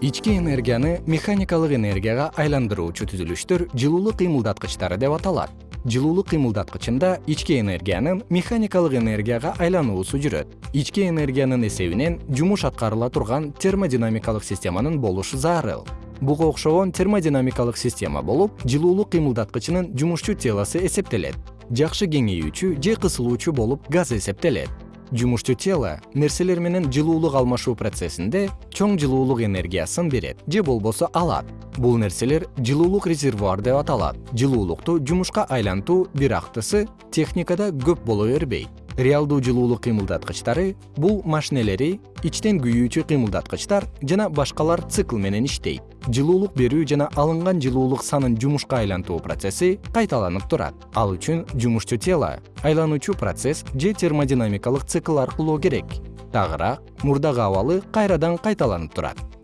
ички энергияны механикалык энергияга айландыруучу түзүлүштөр жылуулук кыймылдаткычтары деп аталат. Жылуулук кыймылдаткычында ички энергиянын механикалык энергияга айлануусу жүрөт. Ички энергиянын эсебинен жумуш аткарыла турган термодинамикалык системанын болушу зарыл буга окшогон термодинамикалык система болуп жылуулук кыймылдаткычынын жумушчу телосу эсептелет. Жакшы кеңейүүчү же кысылуучу болуп газ эсептелет жумушчу тело нерселер менен жылуулук алмашуу процессинде чоң жылуулук энергиясын берет же болбосо алат. Бул нерселер жылуулук резервуар деп аталат. Жылуулукту жумушка айлантуу бир актысы техникада көп боло бербейт реалдуу жылуулук кыймылдаткычтары бул машинелери ичтен күйүүчү кыймылдаткычтар жана башкалар цикл менен иштейт. Жылуулук берүү жана алынган жылуулук санын жумушка айлантуу процесси кайталанып турат. Ал үчүн жумушчу тело айлануучу процесс же термодинамикалык цикл аркылуу керек. Тагыраак мурдагы абалы кайрадан кайталанып турат